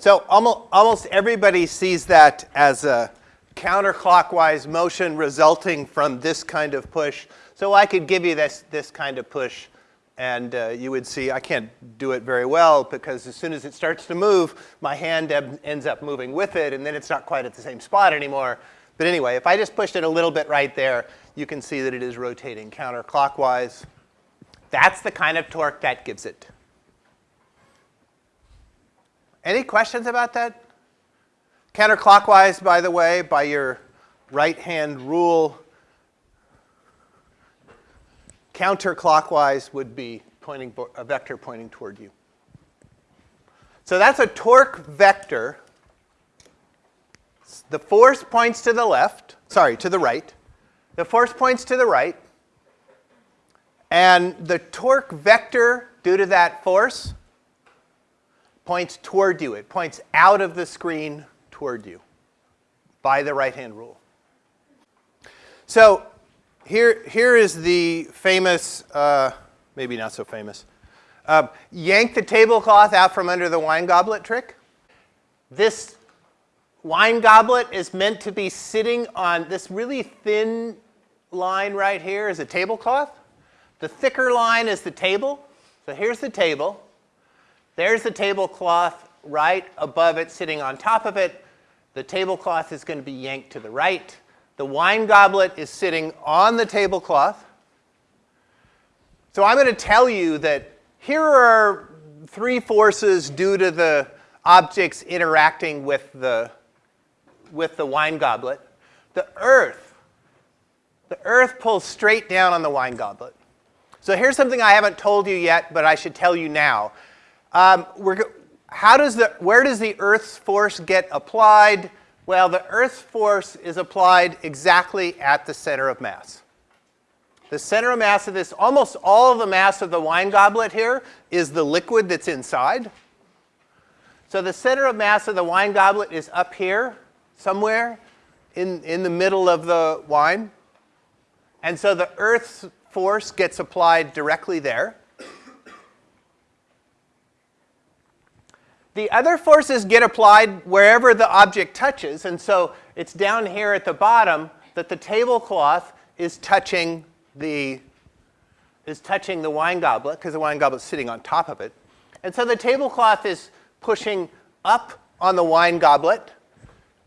So almost, everybody sees that as a counterclockwise motion resulting from this kind of push. So I could give you this, this kind of push and uh, you would see I can't do it very well because as soon as it starts to move, my hand ends up moving with it and then it's not quite at the same spot anymore. But anyway, if I just pushed it a little bit right there, you can see that it is rotating counterclockwise. That's the kind of torque that gives it. Any questions about that? Counterclockwise, by the way, by your right-hand rule, counterclockwise would be pointing a vector pointing toward you. So that's a torque vector. The force points to the left, sorry, to the right. The force points to the right. And the torque vector, due to that force, points toward you. It points out of the screen toward you by the right-hand rule. So here, here is the famous, uh, maybe not so famous, uh, yank the tablecloth out from under the wine goblet trick. This wine goblet is meant to be sitting on this really thin line right here is a tablecloth. The thicker line is the table. So here's the table. There's the tablecloth right above it, sitting on top of it. The tablecloth is going to be yanked to the right. The wine goblet is sitting on the tablecloth. So I'm going to tell you that here are three forces due to the objects interacting with the, with the wine goblet. The earth, the earth pulls straight down on the wine goblet. So here's something I haven't told you yet, but I should tell you now. Um, how does the, where does the Earth's force get applied? Well, the Earth's force is applied exactly at the center of mass. The center of mass of this, almost all of the mass of the wine goblet here is the liquid that's inside. So the center of mass of the wine goblet is up here somewhere in, in the middle of the wine. And so the Earth's force gets applied directly there. The other forces get applied wherever the object touches, and so it's down here at the bottom that the tablecloth is touching the is touching the wine goblet because the wine goblet is sitting on top of it. And so the tablecloth is pushing up on the wine goblet,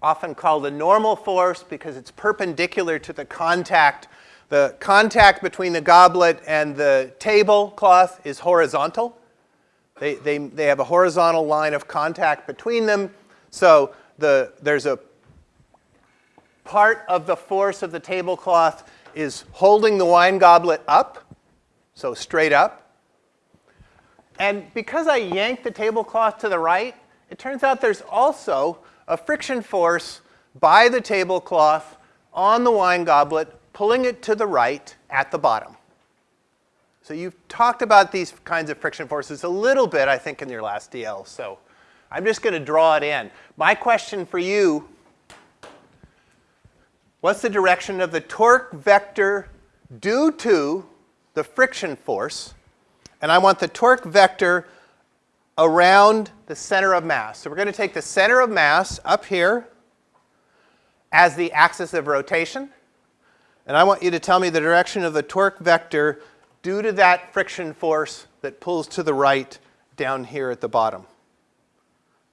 often called the normal force because it's perpendicular to the contact. The contact between the goblet and the tablecloth is horizontal. They, they, they have a horizontal line of contact between them. So the, there's a part of the force of the tablecloth is holding the wine goblet up, so straight up. And because I yanked the tablecloth to the right, it turns out there's also a friction force by the tablecloth on the wine goblet, pulling it to the right at the bottom. So you've talked about these kinds of friction forces a little bit, I think, in your last DL. So I'm just going to draw it in. My question for you, what's the direction of the torque vector due to the friction force? And I want the torque vector around the center of mass. So we're going to take the center of mass up here as the axis of rotation. And I want you to tell me the direction of the torque vector due to that friction force that pulls to the right down here at the bottom.